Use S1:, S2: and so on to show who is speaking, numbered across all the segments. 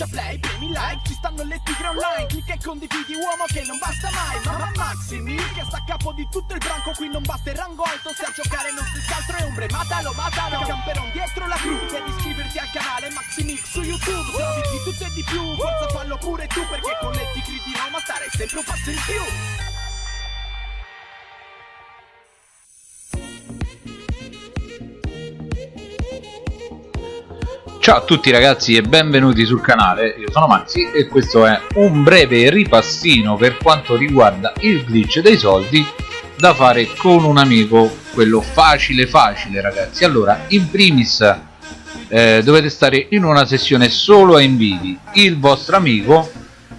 S1: schiaccia play, premi like Ci stanno le tigre online Clicca e condividi uomo che non basta mai Mamma Maximi che sta a capo di tutto il branco Qui non basta il rango alto Se a giocare non si altro è ombre Matalo, matalo Camperon dietro la crew Devi iscriverti al canale Maximix su YouTube Se di tutto e di più Forza fallo pure tu Perché con le tigre di Roma stare sempre un passo in più
S2: Ciao a tutti ragazzi e benvenuti sul canale, io sono Maxi e questo è un breve ripassino per quanto riguarda il glitch dei soldi da fare con un amico, quello facile facile ragazzi. Allora, in primis eh, dovete stare in una sessione solo a inviti, il vostro amico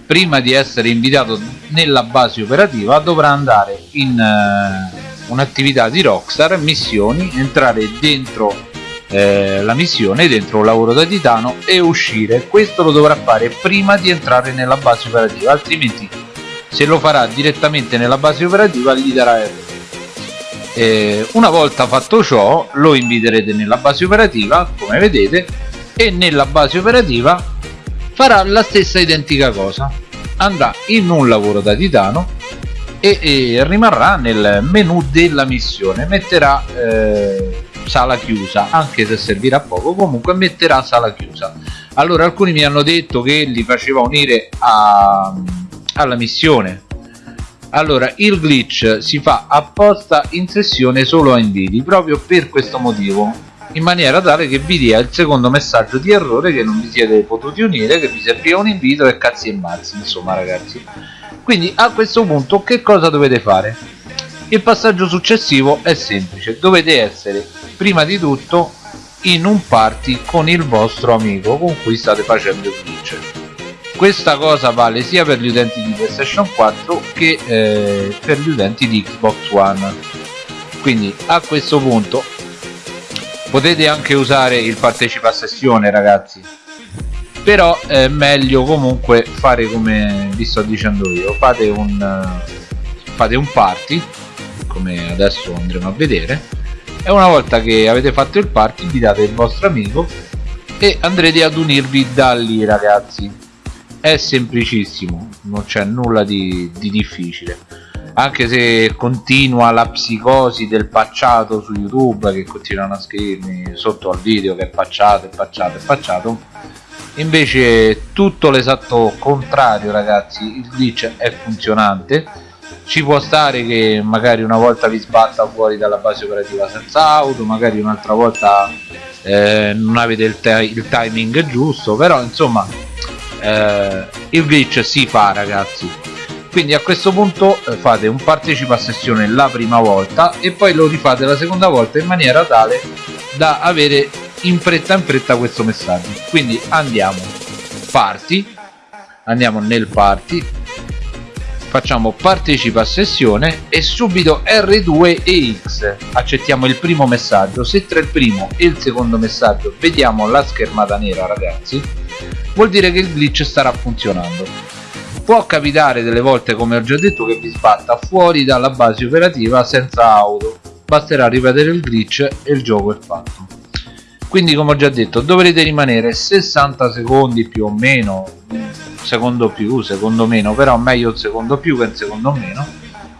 S2: prima di essere invitato nella base operativa dovrà andare in eh, un'attività di Rockstar, missioni, entrare dentro eh, la missione dentro un lavoro da titano e uscire. Questo lo dovrà fare prima di entrare nella base operativa altrimenti se lo farà direttamente nella base operativa gli darà errore eh, una volta fatto ciò lo inviterete nella base operativa come vedete e nella base operativa farà la stessa identica cosa. Andrà in un lavoro da titano e, e rimarrà nel menu della missione. Metterà eh, sala chiusa anche se servirà poco comunque metterà sala chiusa. Allora alcuni mi hanno detto che li faceva unire a, alla missione. Allora il glitch si fa apposta in sessione solo a inviti proprio per questo motivo in maniera tale che vi dia il secondo messaggio di errore che non vi siete potuti unire che vi serviva un invito e cazzi e mazzi insomma ragazzi. Quindi a questo punto che cosa dovete fare il passaggio successivo è semplice. Dovete essere prima di tutto in un party con il vostro amico con cui state facendo il glitch questa cosa vale sia per gli utenti di playstation 4 che eh, per gli utenti di xbox one. Quindi a questo punto potete anche usare il partecipa a sessione ragazzi. Però è meglio comunque fare come vi sto dicendo io. Fate un fate un party come adesso andremo a vedere. E una volta che avete fatto il party invitate il vostro amico e andrete ad unirvi da lì ragazzi. È semplicissimo non c'è nulla di, di difficile. Anche se continua la psicosi del pacciato su youtube che continuano a scrivermi sotto al video che è pacciato, è pacciato, è pacciato. Invece tutto l'esatto contrario ragazzi. Il glitch è funzionante ci può stare che magari una volta vi sbatta fuori dalla base operativa senza auto magari un'altra volta eh, non avete il, il, timing giusto però insomma eh, il glitch si fa ragazzi. Quindi a questo punto eh, fate un partecipa a sessione la prima volta e poi lo rifate la seconda volta in maniera tale da avere in fretta in fretta questo messaggio. Quindi andiamo party andiamo nel party facciamo partecipa a sessione e subito R2 e X. Accettiamo il primo messaggio. Se tra il primo e il secondo messaggio vediamo la schermata nera ragazzi vuol dire che il glitch starà funzionando. Può capitare delle volte come ho già detto che vi sbatta fuori dalla base operativa senza auto. Basterà ripetere il glitch e il gioco è fatto. Quindi come ho già detto dovrete rimanere 60 secondi più o meno secondo più, secondo meno, però meglio il secondo più che il secondo meno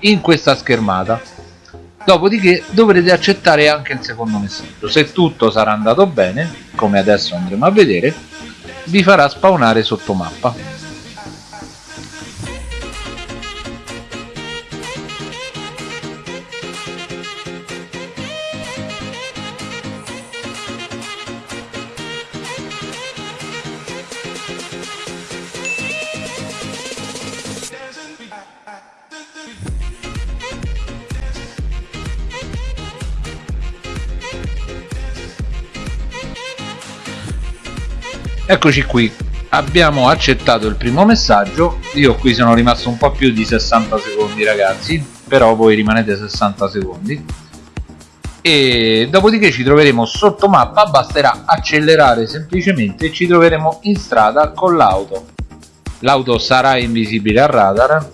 S2: in questa schermata. Dopodiché dovrete accettare anche il secondo messaggio. Se tutto sarà andato bene come adesso andremo a vedere vi farà spawnare sotto mappa eccoci qui. Abbiamo accettato il primo messaggio. Io qui sono rimasto un po' più di 60 secondi ragazzi però voi rimanete 60 secondi. E dopodiché ci troveremo sotto mappa basterà accelerare semplicemente e ci troveremo in strada con l'auto. L'auto sarà invisibile al radar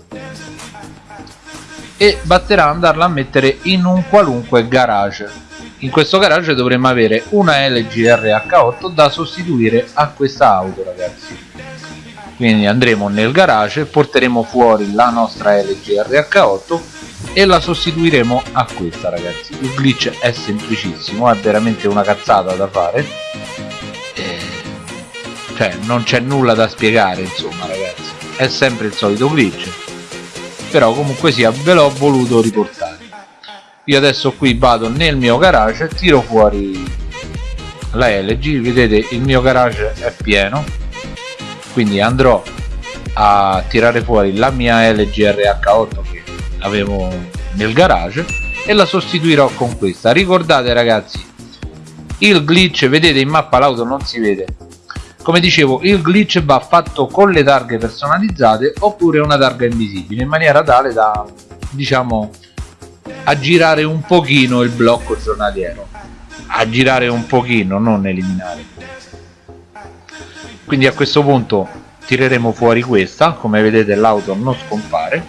S2: e basterà andarla a mettere in un qualunque garage in questo garage dovremmo avere una LG RH8 da sostituire a questa auto ragazzi. Quindi andremo nel garage porteremo fuori la nostra LG RH8 e la sostituiremo a questa ragazzi. Il glitch è semplicissimo è veramente una cazzata da fare. Cioè non c'è nulla da spiegare insomma ragazzi. È sempre il solito glitch. Però comunque sia ve l'ho voluto riportare io adesso qui vado nel mio garage tiro fuori la LG vedete il mio garage è pieno quindi andrò a tirare fuori la mia LG RH8 che avevo nel garage e la sostituirò con questa. Ricordate ragazzi il glitch vedete in mappa l'auto non si vede. Come dicevo il glitch va fatto con le targhe personalizzate oppure una targa invisibile in maniera tale da diciamo a girare un pochino il blocco giornaliero. A girare un pochino non eliminare. Quindi a questo punto tireremo fuori questa come vedete l'auto non scompare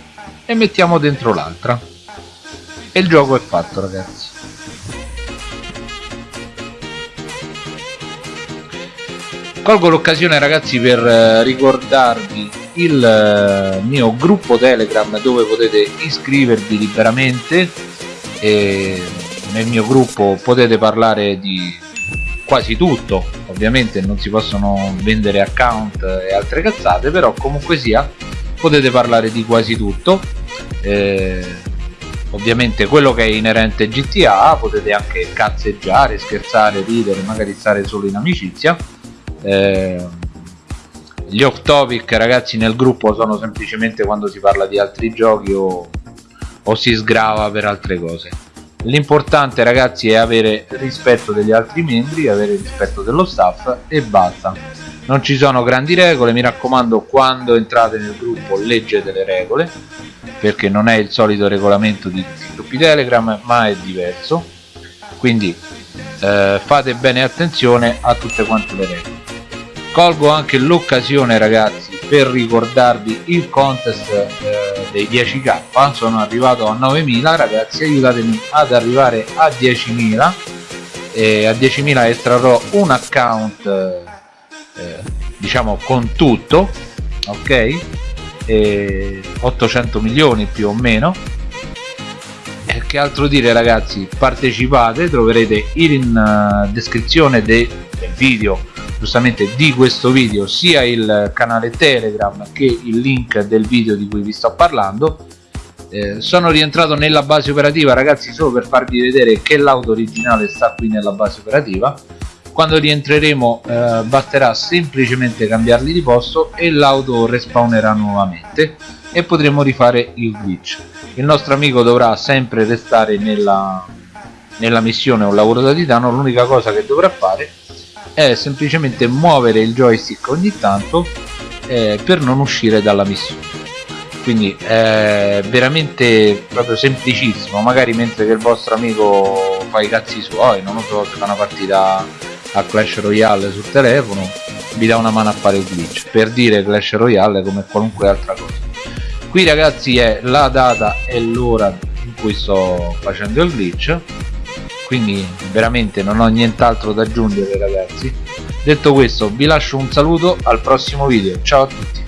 S2: e mettiamo dentro l'altra. E il gioco è fatto ragazzi. Colgo l'occasione ragazzi per eh, ricordarvi il eh, mio gruppo telegram dove potete iscrivervi liberamente e nel mio gruppo potete parlare di quasi tutto. Ovviamente non si possono vendere account e altre cazzate però comunque sia potete parlare di quasi tutto. Eh, ovviamente quello che è inerente GTA potete anche cazzeggiare, scherzare, ridere, magari stare solo in amicizia. Eh, gli off topic ragazzi nel gruppo sono semplicemente quando si parla di altri giochi o, o si sgrava per altre cose. L'importante ragazzi è avere rispetto degli altri membri avere rispetto dello staff e basta. Non ci sono grandi regole mi raccomando quando entrate nel gruppo leggete le regole perché non è il solito regolamento di gruppi telegram ma è diverso. Quindi eh, fate bene attenzione a tutte quante le regole colgo anche l'occasione ragazzi per ricordarvi il contest eh, dei 10k sono arrivato a 9000 ragazzi aiutatemi ad arrivare a 10.000 e a 10.000 estrarrò un account eh, diciamo con tutto ok? E 800 milioni più o meno. Che altro dire ragazzi? Partecipate troverete in uh, descrizione de del video giustamente di questo video sia il canale telegram che il link del video di cui vi sto parlando. Eh, sono rientrato nella base operativa ragazzi solo per farvi vedere che l'auto originale sta qui nella base operativa. Quando rientreremo eh, basterà semplicemente cambiarli di posto e l'auto respawnerà nuovamente e potremo rifare il glitch. Il nostro amico dovrà sempre restare nella, nella missione un lavoro da titano. L'unica cosa che dovrà fare è semplicemente muovere il joystick ogni tanto eh, per non uscire dalla missione. Quindi è veramente proprio semplicissimo. Magari mentre che il vostro amico fa i cazzi suoi non lo so se fa una partita a Clash Royale sul telefono vi dà una mano a fare il glitch. Per dire Clash Royale come qualunque altra cosa. Qui ragazzi è la data e l'ora in cui sto facendo il glitch quindi veramente non ho nient'altro da aggiungere ragazzi. Detto questo vi lascio un saluto al prossimo video. Ciao a tutti